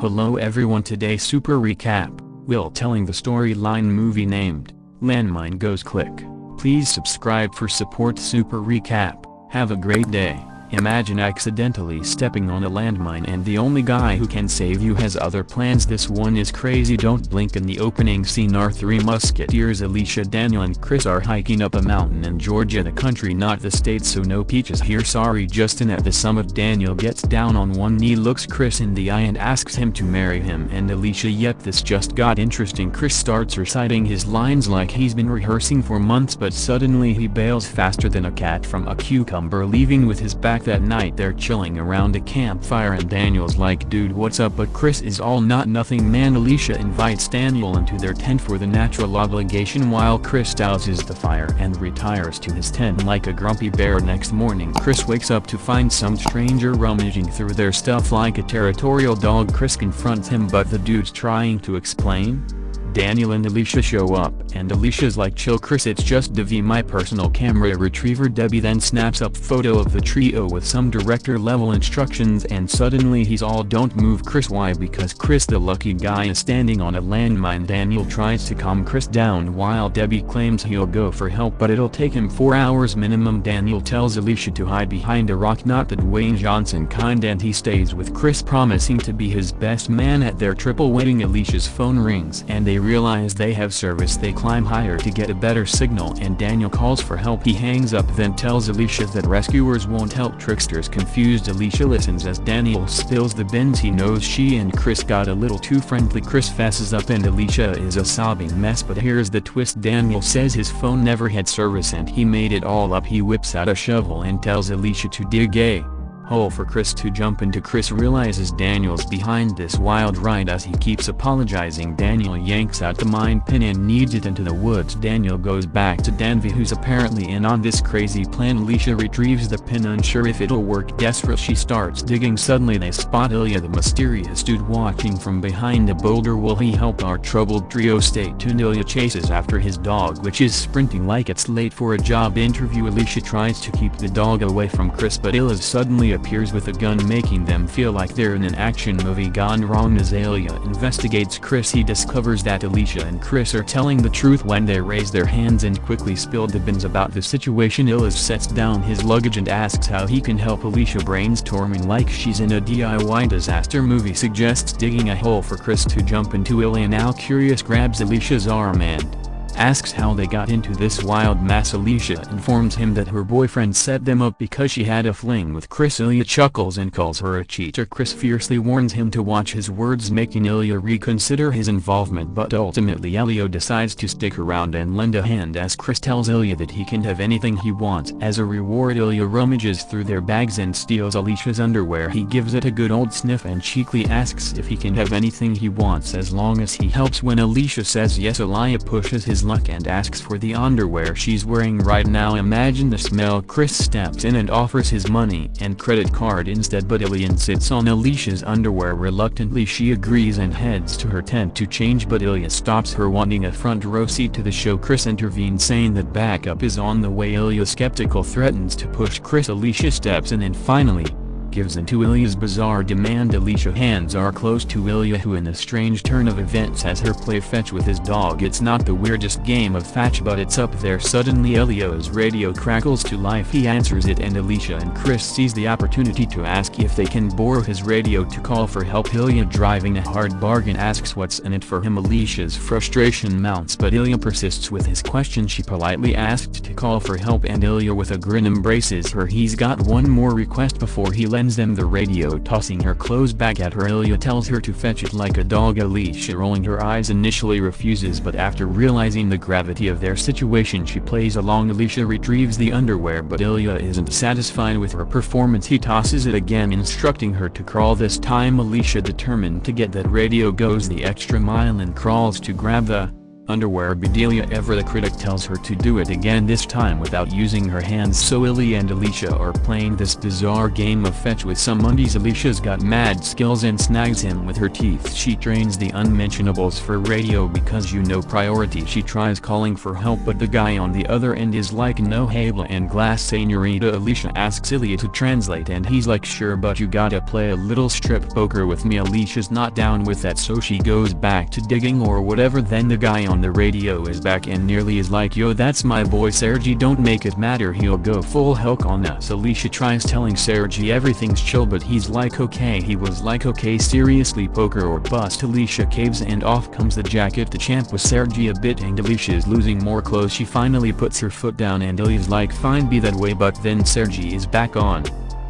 Hello everyone today super recap, Will telling the storyline movie named, Landmine Goes Click. Please subscribe for support super recap, have a great day. Imagine accidentally stepping on a landmine and the only guy who can save you has other plans. This one is crazy. Don't blink in the opening scene. Our three musketeers Alicia Daniel and Chris are hiking up a mountain in Georgia the country not the state. So no peaches here. Sorry Justin. At the summit Daniel gets down on one knee looks Chris in the eye and asks him to marry him. And Alicia yep this just got interesting. Chris starts reciting his lines like he's been rehearsing for months but suddenly he bails faster than a cat from a cucumber leaving with his back that night they're chilling around a campfire and Daniel's like dude what's up? But Chris is all not nothing. Man Alicia invites Daniel into their tent for the natural obligation while Chris douses the fire and retires to his tent like a grumpy bear. Next morning Chris wakes up to find some stranger rummaging through their stuff like a territorial dog. Chris confronts him but the dude's trying to explain Daniel and Alicia show up and Alicia's like chill Chris it's just Devi my personal camera retriever. Debbie then snaps up photo of the trio with some director level instructions and suddenly he's all don't move Chris. Why? Because Chris the lucky guy is standing on a landmine. Daniel tries to calm Chris down while Debbie claims he'll go for help but it'll take him 4 hours minimum. Daniel tells Alicia to hide behind a rock not the Dwayne Johnson kind and he stays with Chris promising to be his best man at their triple wedding. Alicia's phone rings and they realize they have service they climb higher to get a better signal and Daniel calls for help. He hangs up then tells Alicia that rescuers won't help. Tricksters confused Alicia listens as Daniel spills the beans he knows she and Chris got a little too friendly. Chris fesses up and Alicia is a sobbing mess but here's the twist. Daniel says his phone never had service and he made it all up. He whips out a shovel and tells Alicia to dig a hole for Chris to jump into. Chris realizes Daniel's behind this wild ride as he keeps apologizing. Daniel yanks out the mine pin and needs it into the woods. Daniel goes back to Danvi who's apparently in on this crazy plan. Alicia retrieves the pin unsure if it'll work. Desperate she starts digging. Suddenly they spot Ilya the mysterious dude watching from behind a boulder. Will he help our troubled trio stay tuned? Ilya chases after his dog which is sprinting like it's late for a job interview. Alicia tries to keep the dog away from Chris but Ilya suddenly appears with a gun making them feel like they're in an action movie. Gone wrong Azalea investigates Chris. He discovers that Alicia and Chris are telling the truth when they raise their hands and quickly spill the bins about the situation. Ilya sets down his luggage and asks how he can help Alicia brainstorming like she's in a DIY disaster movie. Suggests digging a hole for Chris to jump into. Ilya now curious grabs Alicia's arm and asks how they got into this wild mess Alicia informs him that her boyfriend set them up because she had a fling with Chris Ilya chuckles and calls her a cheater. Chris fiercely warns him to watch his words making Ilya reconsider his involvement but ultimately Ilya decides to stick around and lend a hand as Chris tells Ilya that he can have anything he wants. As a reward Ilya rummages through their bags and steals Alicia's underwear. He gives it a good old sniff and cheekily asks if he can have anything he wants as long as he helps. When Alicia says yes Ilya pushes his luck and asks for the underwear she's wearing right now. Imagine the smell. Chris steps in and offers his money and credit card instead but Ilya sits on Alicia's underwear reluctantly. She agrees and heads to her tent to change but Ilya stops her wanting a front row seat to the show. Chris intervenes saying that backup is on the way. Ilya skeptical threatens to push Chris. Alicia steps in and finally, gives in to Ilya's bizarre demand. Alicia hands are close to Ilya who in a strange turn of events has her play fetch with his dog. It's not the weirdest game of fetch but it's up there. Suddenly Ilya's radio crackles to life. He answers it and Alicia and Chris seize the opportunity to ask if they can borrow his radio to call for help. Ilya driving a hard bargain asks what's in it for him. Alicia's frustration mounts but Ilya persists with his question. She politely asked to call for help and Ilya with a grin embraces her. He's got one more request before he lets lends them the radio tossing her clothes back at her. Ilya tells her to fetch it like a dog Alicia rolling her eyes initially refuses but after realizing the gravity of their situation she plays along. Alicia retrieves the underwear but Ilya isn't satisfied with her performance. He tosses it again instructing her to crawl. This time Alicia determined to get that radio goes the extra mile and crawls to grab the underwear Bedelia ever the critic tells her to do it again this time without using her hands. So Ilya and Alicia are playing this bizarre game of fetch with some undies. Alicia's got mad skills and snags him with her teeth. She trains the unmentionables for radio because you know priority. She tries calling for help but the guy on the other end is like no habla and glass senorita. Alicia asks Ilya to translate and he's like sure but you gotta play a little strip poker with me. Alicia's not down with that so she goes back to digging or whatever. Then the guy on the radio is back and nearly is like yo that's my boy Sergi don't make it matter he'll go full Hulk on us. Alicia tries telling Sergi everything's chill but he's like okay he was like okay seriously poker or bust. Alicia caves and off comes the jacket. The champ with Sergi a bit and Alicia is losing more clothes. She finally puts her foot down and Ilya's like fine be that way but then Sergi is back on.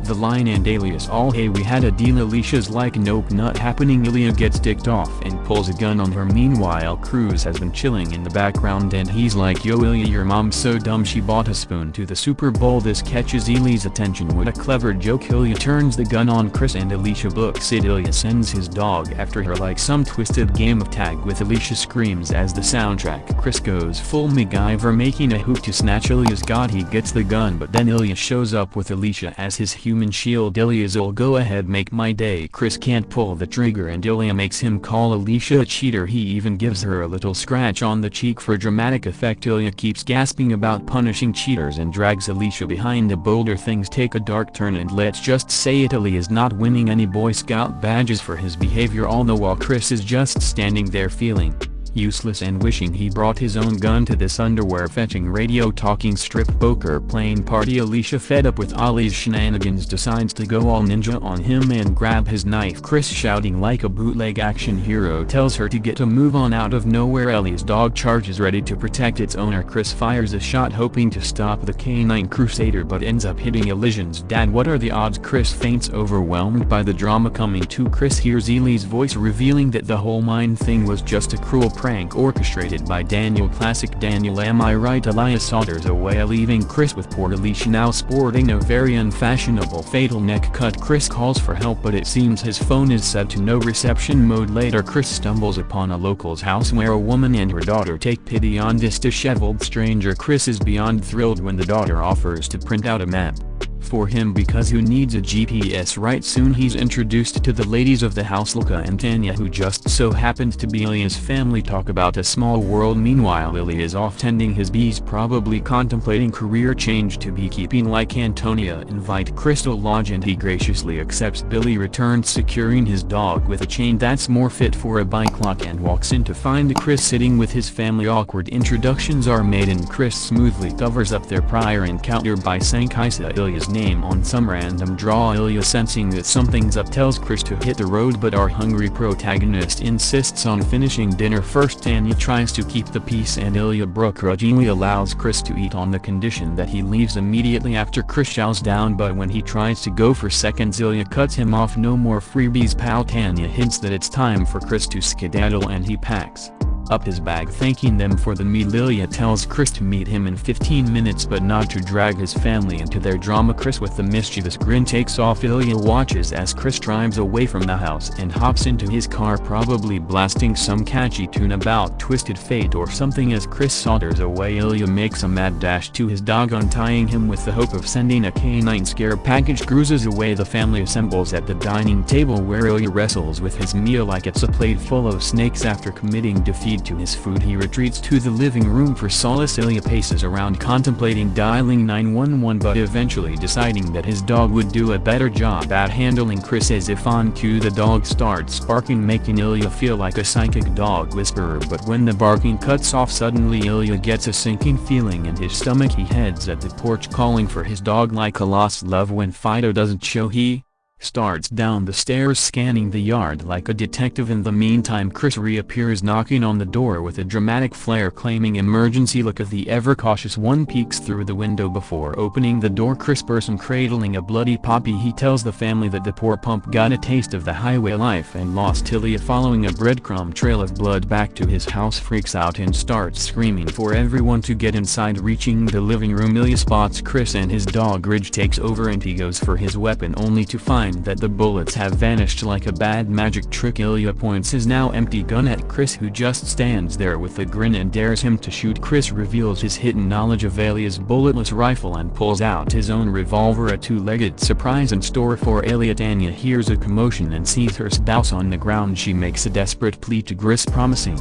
The line and alias all hey we had a deal Alicia's like nope not happening Ilya gets dicked off and pulls a gun on her meanwhile Chris has been chilling in the background and he's like yo Ilya your mom's so dumb she bought a spoon to the Super Bowl this catches Ilya's attention with a clever joke Ilya turns the gun on Chris and Alicia books it Ilya sends his dog after her like some twisted game of tag with Alicia screams as the soundtrack Chris goes full MacGyver making a hoop to snatch Ilya's god he gets the gun but then Ilya shows up with Alicia as his human shield Ilya's go ahead make my day. Chris can't pull the trigger and Ilya makes him call Alicia a cheater. He even gives her a little scratch on the cheek for dramatic effect. Ilya keeps gasping about punishing cheaters and drags Alicia behind. A boulder things take a dark turn and let's just say Italy is not winning any Boy Scout badges for his behavior all the while Chris is just standing there feeling useless and wishing he brought his own gun to this underwear fetching radio talking strip poker playing party. Alicia fed up with Ilya's shenanigans decides to go all ninja on him and grab his knife. Chris shouting like a bootleg action hero tells her to get a move on out of nowhere. Ilya's dog charges ready to protect its owner. Chris fires a shot hoping to stop the canine crusader but ends up hitting Elysian's dad. What are the odds? Chris faints overwhelmed by the drama coming to Chris hears Ilya's voice revealing that the whole mine thing was just a cruel prank orchestrated by Daniel classic Daniel am I right? Ilya saunters away leaving Chris with poor Alicia now sporting a very unfashionable fatal neck cut. Chris calls for help but it seems his phone is set to no reception mode. Later Chris stumbles upon a local's house where a woman and her daughter take pity on this disheveled stranger. Chris is beyond thrilled when the daughter offers to print out a map for him because who needs a GPS right soon? He's introduced to the ladies of the house Lika and Tanya who just so happened to be Ilya's family. Talk about a small world. Meanwhile Ilya is off tending his bees probably contemplating career change to beekeeping. Like Antonia invite Crystal Lodge and he graciously accepts Billy returns securing his dog with a chain that's more fit for a bike lock and walks in to find Chris sitting with his family. Awkward introductions are made and Chris smoothly covers up their prior encounter by saying Kaisa Ilya's name on some random draw. Ilya sensing that something's up tells Chris to hit the road but our hungry protagonist insists on finishing dinner first Tanya tries to keep the peace. And Ilya begrudgingly allows Chris to eat on the condition that he leaves immediately after Chris chows down but when he tries to go for seconds Ilya cuts him off. No more freebies pal Tanya hints that it's time for Chris to skedaddle and he packs up his bag thanking them for the meal Ilya tells Chris to meet him in 15 minutes but not to drag his family into their drama. Chris with the mischievous grin takes off. Ilya watches as Chris drives away from the house and hops into his car probably blasting some catchy tune about twisted fate or something as Chris saunters away. Ilya makes a mad dash to his dog untying him with the hope of sending a canine scare package cruises away. The family assembles at the dining table where Ilya wrestles with his meal like it's a plate full of snakes after committing defeat to his food he retreats to the living room for solace. Ilya paces around contemplating dialing 911 but eventually deciding that his dog would do a better job at handling Chris. As if on cue the dog starts barking making Ilya feel like a psychic dog whisperer. But when the barking cuts off suddenly Ilya gets a sinking feeling in his stomach. He heads at the porch calling for his dog like a lost love when Fido doesn't show he starts down the stairs scanning the yard like a detective. In the meantime Chris reappears knocking on the door with a dramatic flair claiming emergency look at the ever-cautious one peeks through the window before opening the door. Chris person cradling a bloody poppy he tells the family that the poor pump got a taste of the highway life and lost Ilya following a breadcrumb trail of blood back to his house freaks out and starts screaming for everyone to get inside reaching the living room. Ilya spots Chris and his dog. Ridge takes over and he goes for his weapon only to find that the bullets have vanished like a bad magic trick. Ilya points his now empty gun at Chris who just stands there with a grin and dares him to shoot. Chris reveals his hidden knowledge of Ilya's bulletless rifle and pulls out his own revolver a two-legged surprise in store for Ilya Tanya hears a commotion and sees her spouse on the ground. She makes a desperate plea to Chris promising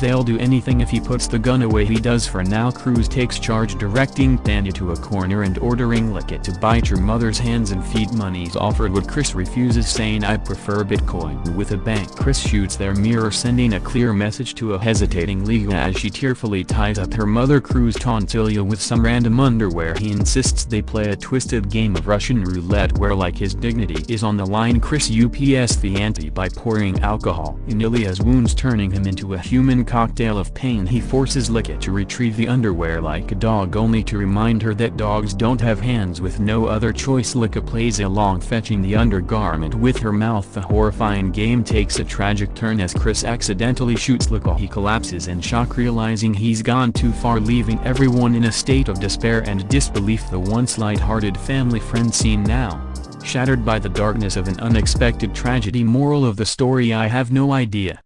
They'll do anything if he puts the gun away. He does for now. Chris takes charge directing Tanya to a corner and ordering Lika to bite your mother's hands and feed money's offered. What Chris refuses saying I prefer Bitcoin. With a bank Chris shoots their mirror sending a clear message to a hesitating Lika as she tearfully ties up her mother. Chris taunts Ilya with some random underwear. He insists they play a twisted game of Russian roulette where like his dignity is on the line. Chris UPS the ante by pouring alcohol in Ilya's wounds turning him into a human cocktail of pain he forces Lika to retrieve the underwear like a dog only to remind her that dogs don't have hands with no other choice. Lika plays along fetching the undergarment with her mouth. The horrifying game takes a tragic turn as Chris accidentally shoots Lika he collapses in shock realizing he's gone too far leaving everyone in a state of despair and disbelief. The once light-hearted family friend scene now shattered by the darkness of an unexpected tragedy. Moral of the story I have no idea